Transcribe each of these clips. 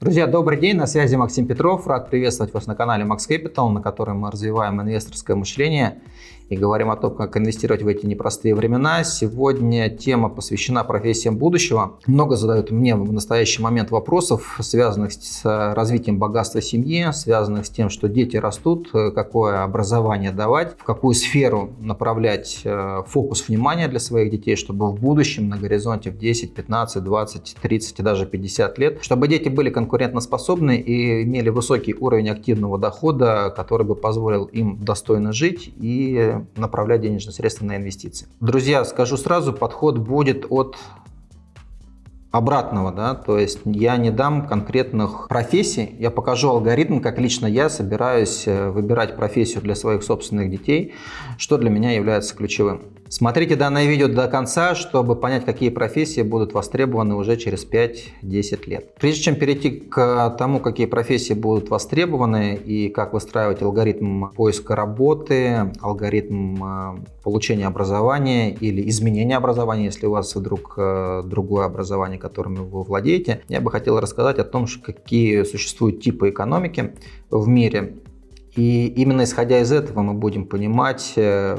Друзья, добрый день, на связи Максим Петров. Рад приветствовать вас на канале Max Capital, на котором мы развиваем инвесторское мышление и говорим о том, как инвестировать в эти непростые времена. Сегодня тема посвящена профессиям будущего. Много задают мне в настоящий момент вопросов, связанных с развитием богатства семьи, связанных с тем, что дети растут, какое образование давать, в какую сферу направлять э, фокус внимания для своих детей, чтобы в будущем на горизонте в 10, 15, 20, 30 и даже 50 лет, чтобы дети были конкурентоспособны и имели высокий уровень активного дохода, который бы позволил им достойно жить и направлять денежные средства на инвестиции. Друзья, скажу сразу, подход будет от обратного, да, то есть я не дам конкретных профессий, я покажу алгоритм, как лично я собираюсь э, выбирать профессию для своих собственных детей, что для меня является ключевым. Смотрите данное видео до конца, чтобы понять, какие профессии будут востребованы уже через 5-10 лет. Прежде чем перейти к тому, какие профессии будут востребованы и как выстраивать алгоритм поиска работы, алгоритм э, получения образования или изменения образования, если у вас вдруг э, другое образование, которым вы владеете, я бы хотел рассказать о том, какие существуют типы экономики в мире. И именно исходя из этого мы будем понимать, э,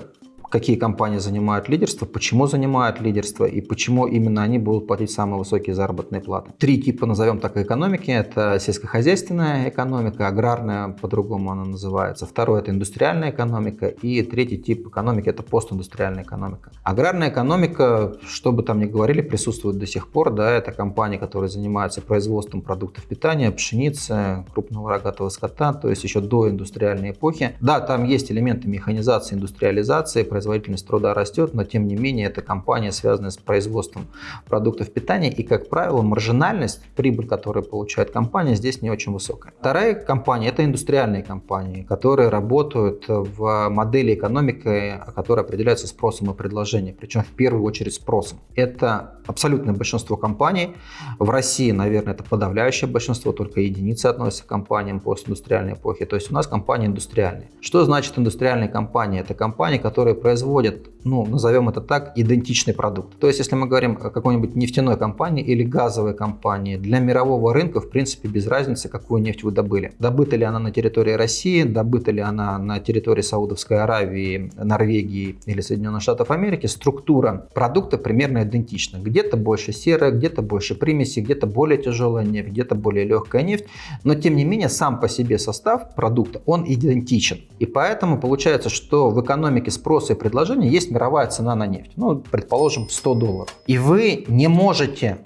какие компании занимают лидерство, почему занимают лидерство и почему именно они будут платить самые высокие заработные платы. Три типа, назовем так, экономики. Это сельскохозяйственная экономика, аграрная, по-другому она называется. Второе – это индустриальная экономика. И третий тип экономики – это постиндустриальная экономика. Аграрная экономика, что бы там ни говорили, присутствует до сих пор. Да, это компании, которые занимаются производством продуктов питания, пшеницы, крупного рогатого скота, то есть еще до индустриальной эпохи. Да, там есть элементы механизации, индустриализации, производительность труда растет, но тем не менее это компания, связанная с производством продуктов питания, и, как правило, маржинальность, прибыль, которую получает компания, здесь не очень высокая. Вторая компания – это индустриальные компании, которые работают в модели экономики, которая определяется спросом и предложением, причем в первую очередь спросом. Это абсолютное большинство компаний. В России, наверное, это подавляющее большинство, только единицы относятся к компаниям постиндустриальной эпохи. То есть у нас компании индустриальные. Что значит индустриальные компании? Это компании, которые производят, ну, назовем это так, идентичный продукт. То есть, если мы говорим о какой-нибудь нефтяной компании или газовой компании, для мирового рынка, в принципе, без разницы, какую нефть вы добыли. Добыта ли она на территории России, добыта ли она на территории Саудовской Аравии, Норвегии или Соединенных Штатов Америки, структура продукта примерно идентична. Где-то больше серая, где-то больше примеси, где-то более тяжелая нефть, где-то более легкая нефть. Но, тем не менее, сам по себе состав продукта, он идентичен. И поэтому получается, что в экономике спроса и предложения есть мировая цена на нефть, ну, предположим, 100 долларов. И вы не можете,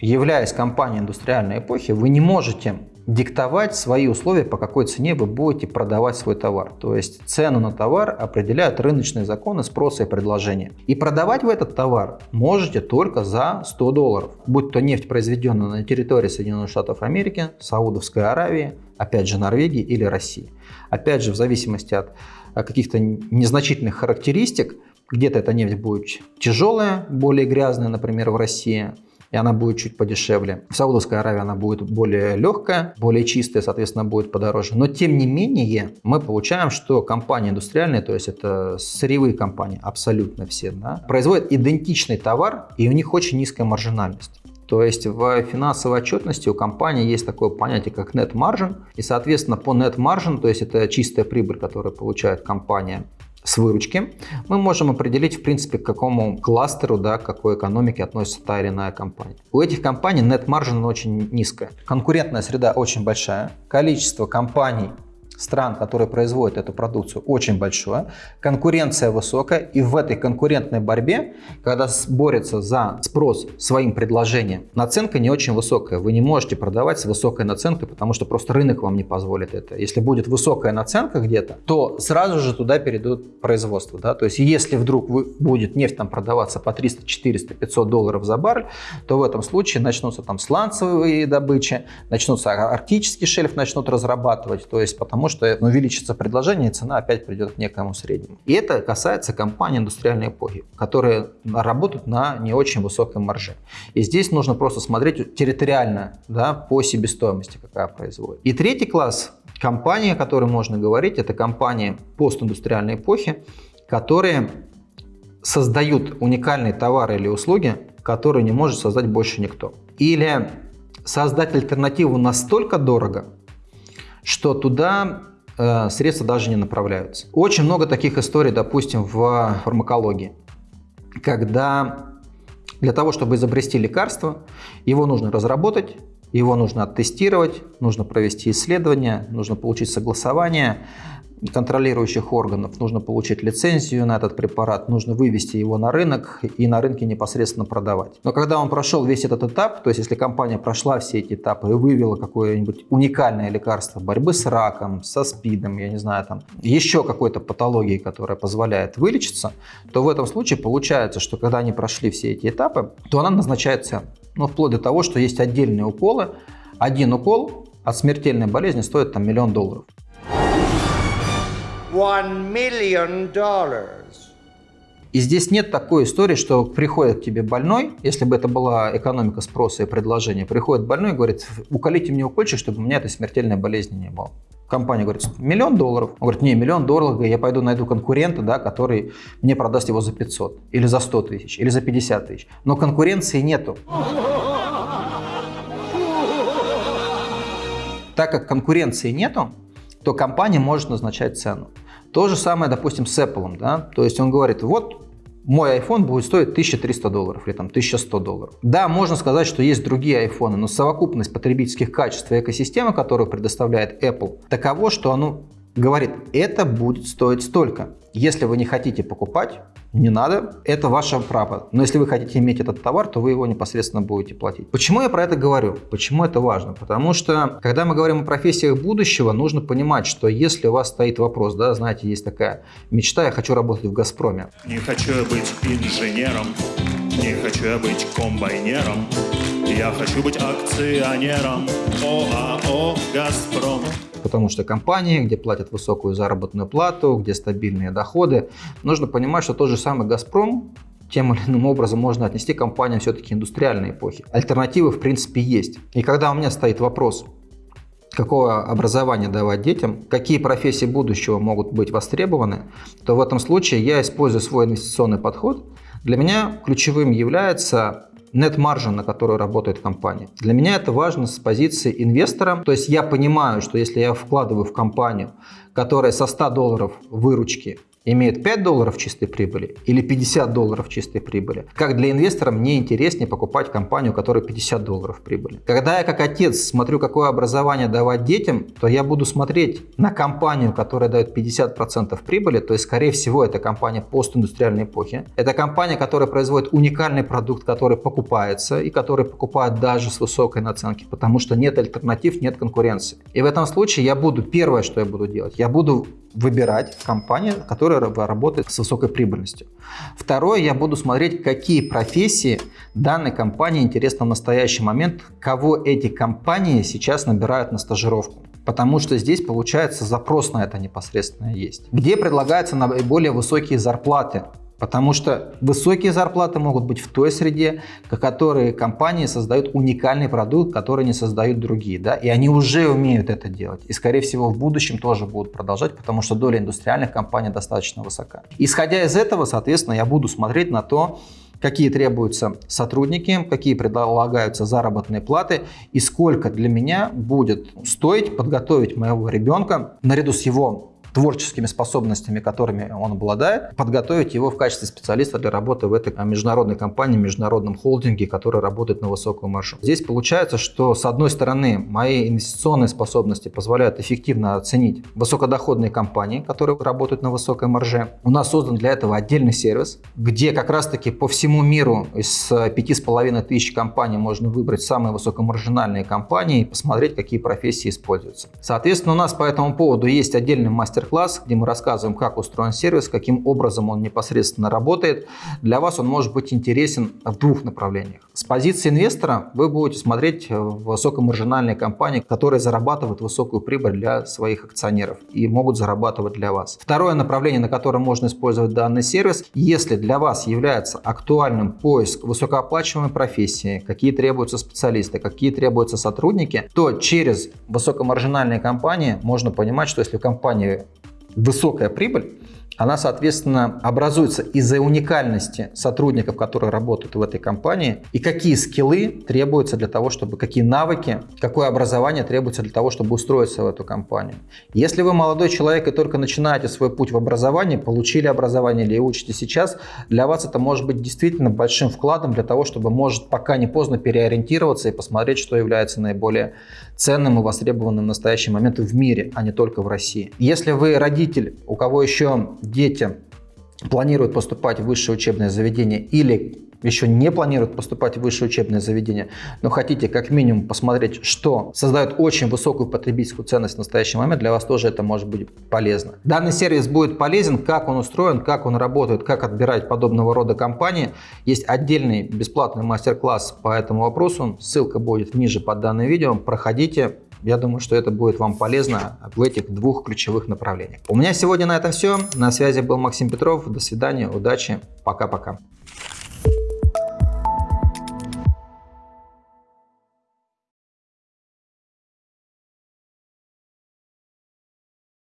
являясь компанией индустриальной эпохи, вы не можете диктовать свои условия, по какой цене вы будете продавать свой товар. То есть цену на товар определяют рыночные законы спроса и предложения. И продавать вы этот товар можете только за 100 долларов. Будь то нефть, произведенная на территории Соединенных Штатов Америки, Саудовской Аравии, опять же Норвегии или России. Опять же, в зависимости от каких-то незначительных характеристик, где-то эта нефть будет тяжелая, более грязная, например, в России, и она будет чуть подешевле. В Саудовской Аравии она будет более легкая, более чистая, соответственно, будет подороже. Но тем не менее мы получаем, что компании индустриальные, то есть это сырьевые компании, абсолютно все, да, производят идентичный товар, и у них очень низкая маржинальность. То есть в финансовой отчетности у компании есть такое понятие, как net margin. И, соответственно, по net margin, то есть это чистая прибыль, которую получает компания с выручки, мы можем определить, в принципе, к какому кластеру, да, к какой экономике относится та или иная компания. У этих компаний net margin очень низкая. Конкурентная среда очень большая. Количество компаний стран, которые производят эту продукцию, очень большое, конкуренция высокая, и в этой конкурентной борьбе, когда борется за спрос своим предложением, наценка не очень высокая. Вы не можете продавать с высокой наценкой, потому что просто рынок вам не позволит это. Если будет высокая наценка где-то, то сразу же туда перейдут производство. Да? То есть если вдруг вы, будет нефть там продаваться по 300, 400, 500 долларов за баррель, то в этом случае начнутся там сланцевые добычи, начнутся арктический шельф начнут разрабатывать, то есть потому потому что увеличится предложение, и цена опять придет к некому среднему. И это касается компаний индустриальной эпохи, которые работают на не очень высокой марже. И здесь нужно просто смотреть территориально да, по себестоимости, какая производит. И третий класс компаний, о которой можно говорить, это компании постиндустриальной эпохи, которые создают уникальные товары или услуги, которые не может создать больше никто. Или создать альтернативу настолько дорого, что туда э, средства даже не направляются. Очень много таких историй, допустим, в фармакологии, когда для того, чтобы изобрести лекарство, его нужно разработать, его нужно оттестировать, нужно провести исследование, нужно получить согласование, контролирующих органов. Нужно получить лицензию на этот препарат, нужно вывести его на рынок и на рынке непосредственно продавать. Но когда он прошел весь этот этап, то есть если компания прошла все эти этапы и вывела какое-нибудь уникальное лекарство борьбы с раком, со СПИДом, я не знаю, там еще какой-то патологией, которая позволяет вылечиться, то в этом случае получается, что когда они прошли все эти этапы, то она назначает цену. Ну, вплоть до того, что есть отдельные уколы. Один укол от смертельной болезни стоит там миллион долларов. И здесь нет такой истории, что приходит к тебе больной, если бы это была экономика спроса и предложения, приходит больной и говорит, уколите мне укольчик, чтобы у меня этой смертельной болезни не было. Компания говорит, миллион долларов. Он говорит, не, миллион долларов, я пойду найду конкурента, да, который мне продаст его за 500, или за 100 тысяч, или за 50 тысяч. Но конкуренции нету. Так как конкуренции нету, то компания может назначать цену. То же самое, допустим, с Apple. Да? То есть он говорит, вот мой iPhone будет стоить 1300 долларов или там 1100 долларов. Да, можно сказать, что есть другие iPhone, но совокупность потребительских качеств и экосистемы, которую предоставляет Apple, таково, что оно говорит, это будет стоить столько. Если вы не хотите покупать, не надо, это ваше право. Но если вы хотите иметь этот товар, то вы его непосредственно будете платить. Почему я про это говорю? Почему это важно? Потому что, когда мы говорим о профессиях будущего, нужно понимать, что если у вас стоит вопрос, да, знаете, есть такая мечта, я хочу работать в «Газпроме». Не хочу я быть инженером, не хочу я быть комбайнером, я хочу быть акционером ОАО «Газпром» потому что компании, где платят высокую заработную плату, где стабильные доходы, нужно понимать, что тот же самый «Газпром» тем или иным образом можно отнести к компаниям все-таки индустриальной эпохи. Альтернативы в принципе есть. И когда у меня стоит вопрос, какое образование давать детям, какие профессии будущего могут быть востребованы, то в этом случае я использую свой инвестиционный подход. Для меня ключевым является нет-маржа, на которую работает компания. Для меня это важно с позиции инвестора. То есть я понимаю, что если я вкладываю в компанию, которая со 100 долларов выручки имеет 5 долларов чистой прибыли или 50 долларов чистой прибыли. Как для инвестора мне интереснее покупать компанию, у которой 50 долларов прибыли. Когда я как отец смотрю, какое образование давать детям, то я буду смотреть на компанию, которая дает 50% прибыли, то есть скорее всего это компания постиндустриальной эпохи. Это компания, которая производит уникальный продукт, который покупается и который покупают даже с высокой наценки, потому что нет альтернатив, нет конкуренции. И в этом случае я буду, первое, что я буду делать, я буду выбирать компанию, которая работает с высокой прибыльностью. Второе, я буду смотреть, какие профессии данной компании интересны в настоящий момент, кого эти компании сейчас набирают на стажировку. Потому что здесь, получается, запрос на это непосредственно есть. Где предлагаются наиболее высокие зарплаты Потому что высокие зарплаты могут быть в той среде, в которой компании создают уникальный продукт, который не создают другие. Да? И они уже умеют это делать. И, скорее всего, в будущем тоже будут продолжать, потому что доля индустриальных компаний достаточно высока. Исходя из этого, соответственно, я буду смотреть на то, какие требуются сотрудники, какие предлагаются заработные платы и сколько для меня будет стоить подготовить моего ребенка наряду с его творческими способностями, которыми он обладает, подготовить его в качестве специалиста для работы в этой международной компании, международном холдинге, который работает на высокую маржу. Здесь получается, что с одной стороны мои инвестиционные способности позволяют эффективно оценить высокодоходные компании, которые работают на высокой марже. У нас создан для этого отдельный сервис, где как раз-таки по всему миру из пяти с половиной тысяч компаний можно выбрать самые высокомаржинальные компании и посмотреть, какие профессии используются. Соответственно, у нас по этому поводу есть отдельный мастер мастер-класс, где мы рассказываем, как устроен сервис, каким образом он непосредственно работает. Для вас он может быть интересен в двух направлениях. С позиции инвестора вы будете смотреть высокомаржинальные компании, которые зарабатывают высокую прибыль для своих акционеров и могут зарабатывать для вас. Второе направление, на котором можно использовать данный сервис, если для вас является актуальным поиск высокооплачиваемой профессии, какие требуются специалисты, какие требуются сотрудники, то через высокомаржинальные компании можно понимать, что если в компании высокая прибыль, она, соответственно, образуется из-за уникальности сотрудников, которые работают в этой компании, и какие скиллы требуются для того, чтобы, какие навыки, какое образование требуется для того, чтобы устроиться в эту компанию. Если вы молодой человек и только начинаете свой путь в образовании, получили образование или учите сейчас, для вас это может быть действительно большим вкладом для того, чтобы, может, пока не поздно переориентироваться и посмотреть, что является наиболее ценным и востребованным в настоящий момент в мире, а не только в России. Если вы родитель, у кого еще дети планируют поступать в высшее учебное заведение или еще не планируют поступать в высшее учебное заведение, но хотите как минимум посмотреть, что создает очень высокую потребительскую ценность в настоящий момент, для вас тоже это может быть полезно. Данный сервис будет полезен, как он устроен, как он работает, как отбирать подобного рода компании. Есть отдельный бесплатный мастер-класс по этому вопросу, ссылка будет ниже под данным видео, проходите, я думаю, что это будет вам полезно в этих двух ключевых направлениях. У меня сегодня на этом все. На связи был Максим Петров. До свидания, удачи, пока-пока.